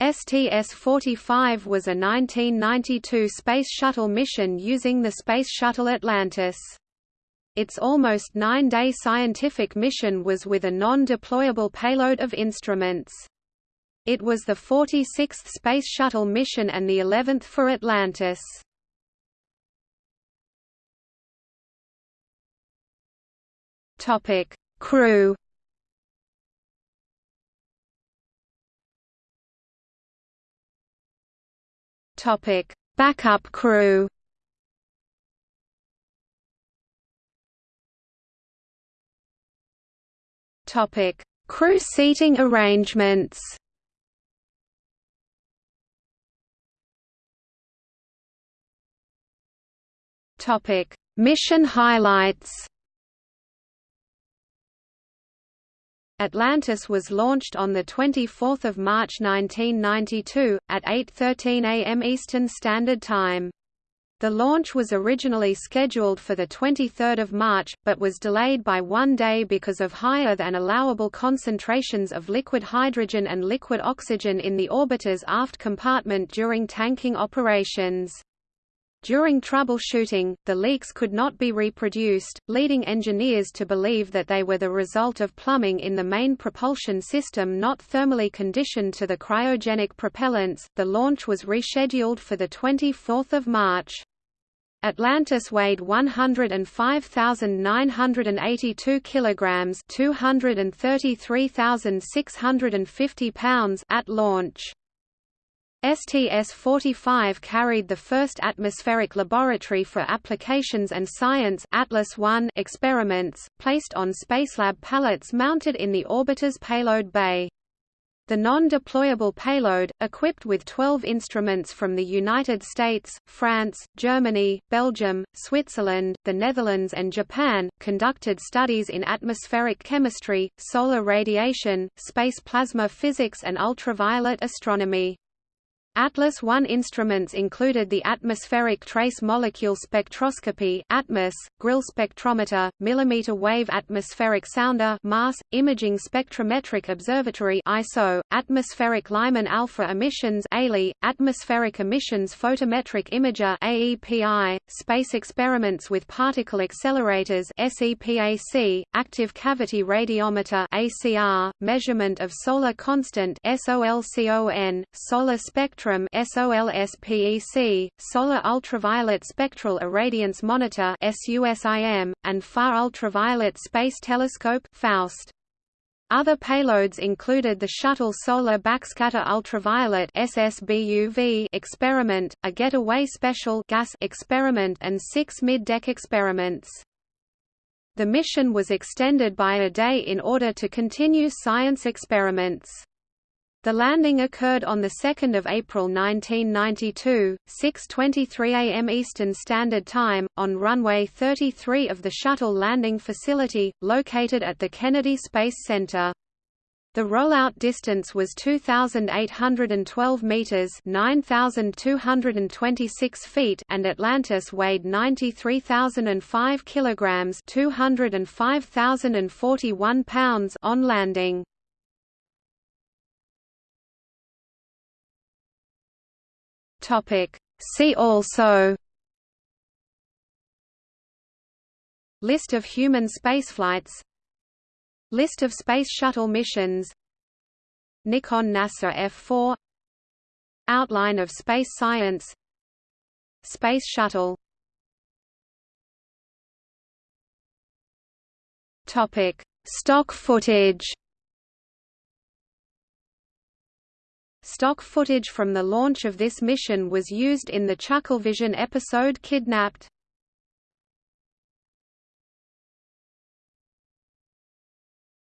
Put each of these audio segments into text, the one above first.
STS-45 was a 1992 Space Shuttle mission using the Space Shuttle Atlantis. Its almost nine-day scientific mission was with a non-deployable payload of instruments. It was the 46th Space Shuttle mission and the 11th for Atlantis. Crew Topic: Backup crew. Topic: Crew seating arrangements. Topic: Mission highlights. Atlantis was launched on 24 March 1992, at 8.13 am Eastern Standard Time. The launch was originally scheduled for 23 March, but was delayed by one day because of higher than allowable concentrations of liquid hydrogen and liquid oxygen in the orbiter's aft compartment during tanking operations. During troubleshooting, the leaks could not be reproduced, leading engineers to believe that they were the result of plumbing in the main propulsion system not thermally conditioned to the cryogenic propellants. The launch was rescheduled for the 24th of March. Atlantis weighed 105,982 kilograms, 233,650 pounds at launch. STS-45 carried the first atmospheric laboratory for applications and science Atlas 1 experiments, placed on Spacelab pallets mounted in the orbiter's payload bay. The non-deployable payload, equipped with 12 instruments from the United States, France, Germany, Belgium, Switzerland, the Netherlands and Japan, conducted studies in atmospheric chemistry, solar radiation, space plasma physics and ultraviolet astronomy. Atlas I instruments included the Atmospheric Trace Molecule Spectroscopy ATMOS, Grille Spectrometer, Millimeter Wave Atmospheric Sounder MAS, Imaging Spectrometric Observatory ISO, Atmospheric Lyman Alpha Emissions ALI, Atmospheric Emissions Photometric Imager AEPI, Space Experiments with Particle Accelerators SEPAC, Active Cavity Radiometer ACR, Measurement of Solar Constant SOLCON, Solar Spectrum spectrum SOLSPEC, Solar Ultraviolet Spectral Irradiance Monitor SUSIM, and Far Ultraviolet Space Telescope FAUST. Other payloads included the Shuttle Solar Backscatter Ultraviolet SSBUV experiment, a Getaway Special gas experiment and six mid-deck experiments. The mission was extended by a day in order to continue science experiments. The landing occurred on 2 April 1992, 6.23 am Eastern Standard Time, on runway 33 of the Shuttle Landing Facility, located at the Kennedy Space Center. The rollout distance was 2,812 meters (9,226 feet), and Atlantis weighed 93,005 kilograms (205,041 pounds) on landing. Topic. See also List of human spaceflights List of Space Shuttle missions Nikon NASA F4 Outline of space science Space Shuttle Topic. Stock footage Stock footage from the launch of this mission was used in the Chucklevision episode Kidnapped.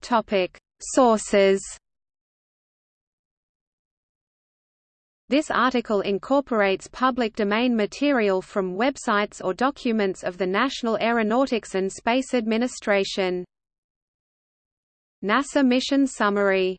Topic: Sources. This article incorporates public domain material from websites or documents of the National Aeronautics and Space Administration. NASA Mission Summary